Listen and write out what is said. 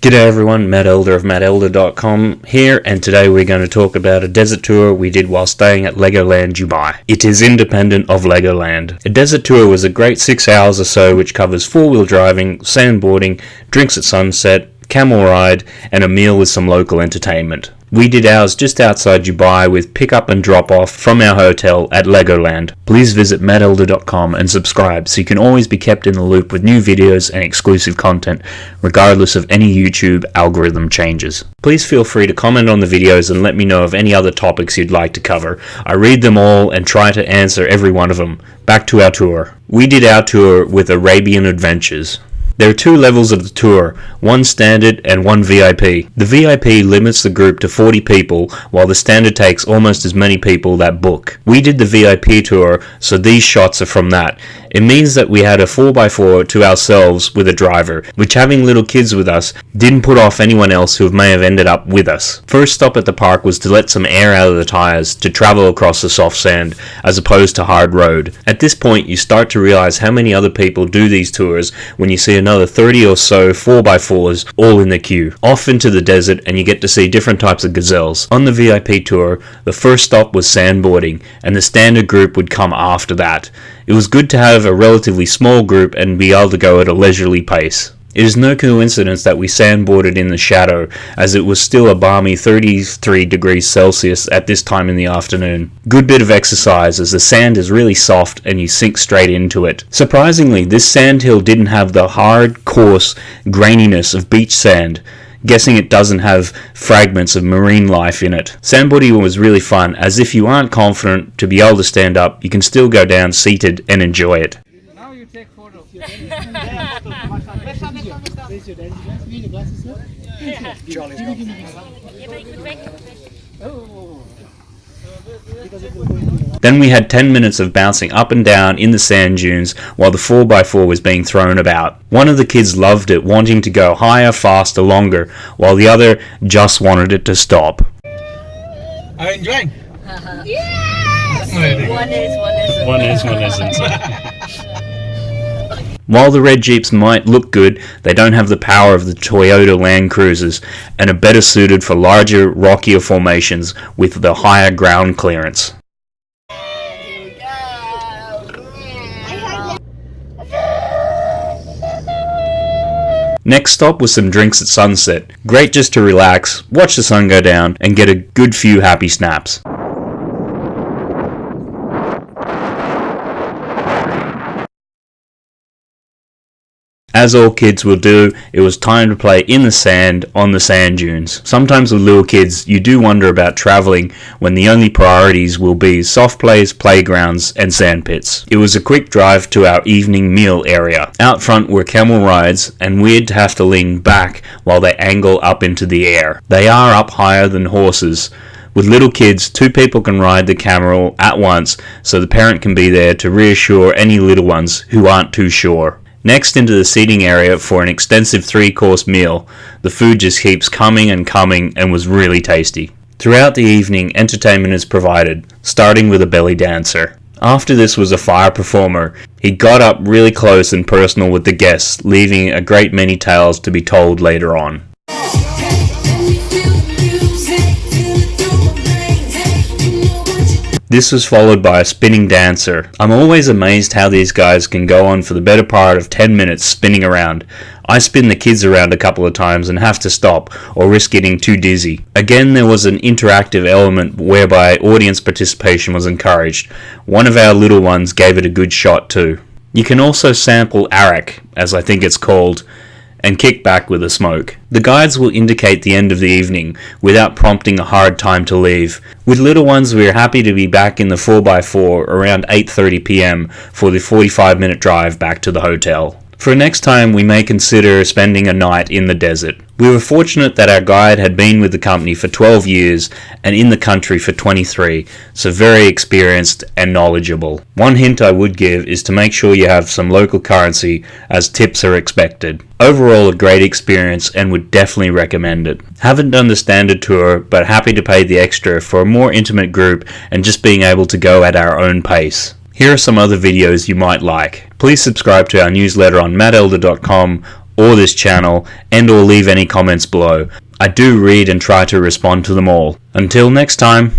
G'day everyone, Matt Elder of mattelder.com here, and today we're going to talk about a desert tour we did while staying at Legoland Dubai. It is independent of Legoland. A desert tour was a great six hours or so which covers four-wheel driving, sandboarding, drinks at sunset, camel ride, and a meal with some local entertainment. We did ours just outside Dubai with pick up and drop off from our hotel at Legoland. Please visit mattelder.com and subscribe so you can always be kept in the loop with new videos and exclusive content, regardless of any YouTube algorithm changes. Please feel free to comment on the videos and let me know of any other topics you'd like to cover. I read them all and try to answer every one of them. Back to our tour. We did our tour with Arabian Adventures. There are two levels of the tour, one standard and one VIP. The VIP limits the group to 40 people, while the standard takes almost as many people that book. We did the VIP tour, so these shots are from that. It means that we had a 4x4 to ourselves with a driver, which having little kids with us didn't put off anyone else who may have ended up with us. First stop at the park was to let some air out of the tyres to travel across the soft sand as opposed to hard road. At this point you start to realize how many other people do these tours when you see another 30 or so 4x4s all in the queue. Off into the desert and you get to see different types of gazelles. On the VIP tour, the first stop was sandboarding and the standard group would come after that. It was good to have a relatively small group and be able to go at a leisurely pace. It is no coincidence that we sandboarded in the shadow, as it was still a balmy 33 degrees Celsius at this time in the afternoon. Good bit of exercise as the sand is really soft and you sink straight into it. Surprisingly, this sandhill didn't have the hard, coarse graininess of beach sand, guessing it doesn't have fragments of marine life in it. Sandboarding was really fun, as if you aren't confident to be able to stand up, you can still go down seated and enjoy it. Now you take photo. Then we had 10 minutes of bouncing up and down in the sand dunes while the 4x4 was being thrown about. One of the kids loved it, wanting to go higher, faster, longer, while the other just wanted it to stop. Are you enjoying? Yes! One is, one isn't. One is, one isn't. While the red Jeeps might look good, they don't have the power of the Toyota Land Cruisers and are better suited for larger, rockier formations with the higher ground clearance. Next stop was some drinks at sunset. Great just to relax, watch the sun go down, and get a good few happy snaps. As all kids will do, it was time to play in the sand on the sand dunes. Sometimes with little kids, you do wonder about travelling when the only priorities will be soft plays, playgrounds, and sand pits. It was a quick drive to our evening meal area. Out front were camel rides, and weird to have to lean back while they angle up into the air. They are up higher than horses. With little kids, two people can ride the camel at once, so the parent can be there to reassure any little ones who aren't too sure. Next into the seating area for an extensive three course meal. The food just keeps coming and coming and was really tasty. Throughout the evening, entertainment is provided, starting with a belly dancer. After this was a fire performer. He got up really close and personal with the guests, leaving a great many tales to be told later on. This was followed by a spinning dancer. I'm always amazed how these guys can go on for the better part of 10 minutes spinning around. I spin the kids around a couple of times and have to stop or risk getting too dizzy. Again, there was an interactive element whereby audience participation was encouraged. One of our little ones gave it a good shot too. You can also sample arak, as I think it's called, and kick back with a smoke. The guides will indicate the end of the evening without prompting a hard time to leave. With little ones we are happy to be back in the 4x4 around 8.30 pm for the 45 minute drive back to the hotel. For next time we may consider spending a night in the desert. We were fortunate that our guide had been with the company for 12 years and in the country for 23, so very experienced and knowledgeable. One hint I would give is to make sure you have some local currency as tips are expected. Overall a great experience and would definitely recommend it. Haven't done the standard tour but happy to pay the extra for a more intimate group and just being able to go at our own pace. Here are some other videos you might like. Please subscribe to our newsletter on mattelder.com or this channel and or leave any comments below. I do read and try to respond to them all. Until next time.